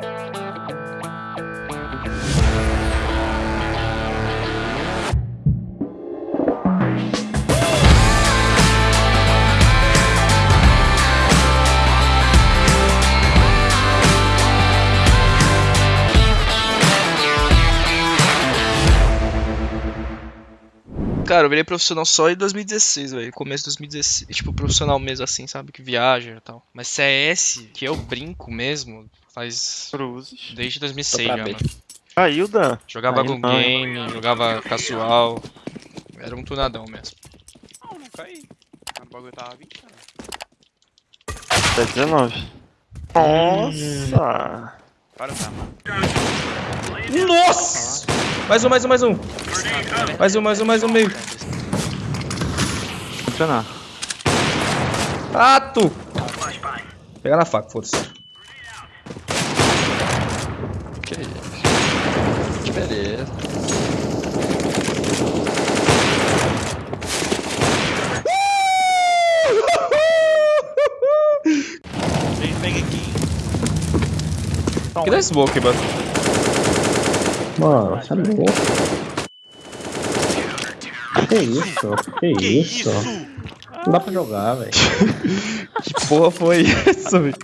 Thank you. Cara, eu virei profissional só em 2016, velho. Começo de 2016. Tipo, profissional mesmo assim, sabe? Que viaja e tal. Mas CS, que eu brinco mesmo, faz. Cruzes. Desde 2006 Tô já, mano. Caiu, Dan. Jogava não. game, jogava casual. Era um tunadão mesmo. Não, não caí. O bagulho tava 20 anos. Tá 19. Nossa! Para tá, mano. Nossa! Mais um, mais um, mais um. Mais um, mais um, mais um meio. Funcionar. Ah, tu! Pega na faca, foda-se. Que isso? Que beleza. Que dá smoke, mano. Mano, você é louco. Que isso? Que, Que isso? isso? Não dá pra jogar, velho. Que porra foi essa, velho?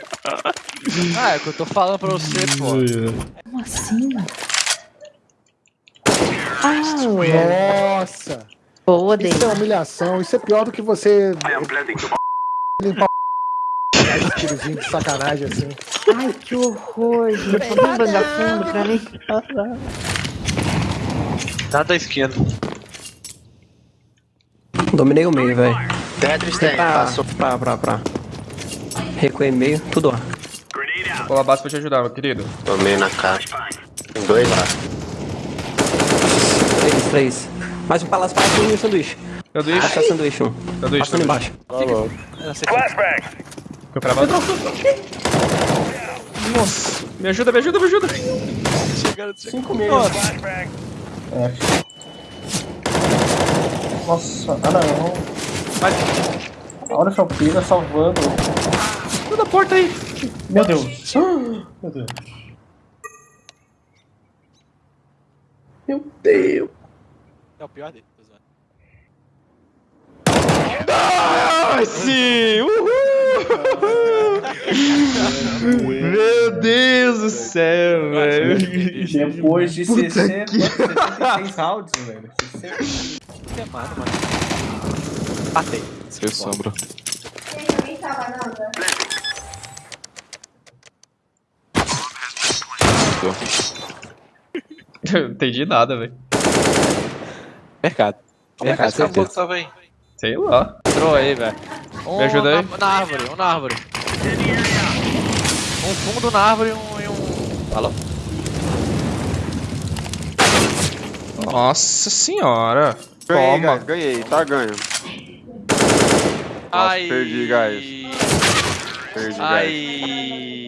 Ah, é o que eu tô falando pra você, pô. Como assim? Ah, Nossa! boa, Isso é humilhação, isso é pior do que você limpar o tirozinho de sacanagem assim. Ai, que horror, gente. Vamos um vagabundo pra mim. Nada da esquerda. Dominei o meio, velho. Tetris tem, Pra, passou. pra, pra, pra. Recuei meio, tudo ó. Vou colar base pra te ajudar, meu querido. Tomei na cara. Tem dois lá. Três, três. Mais um palácio para um sanduíche. Sanduíche, Passa sanduíche, um. sanduíche, Passando embaixo. Eu pra baixo. Nossa, me ajuda, me ajuda, me ajuda. Cinco meio. Nossa, ah não. Vai, Olha essa pira salvando. toda a porta aí. Meu Deus. Meu Deus. Meu Deus. É o pior dele. Nice! Uhul! Meu Deus do céu, velho. Depois de 60, 76 rounds, velho. 60. Queimado, mano. Matei. Seu sombra. Eu não entendi nada, velho. Mercado. Mercado, certeza. tava aí? Sei lá. Entrou aí, velho. Um Me ajuda aí. Na, na árvore, um na árvore. Um fundo na árvore e um. E um... Falou? Nossa senhora. Ganhei, Toma. guys, ganhei, tá ganho. Ai. perdi, guys. Perdi, guys. Ai.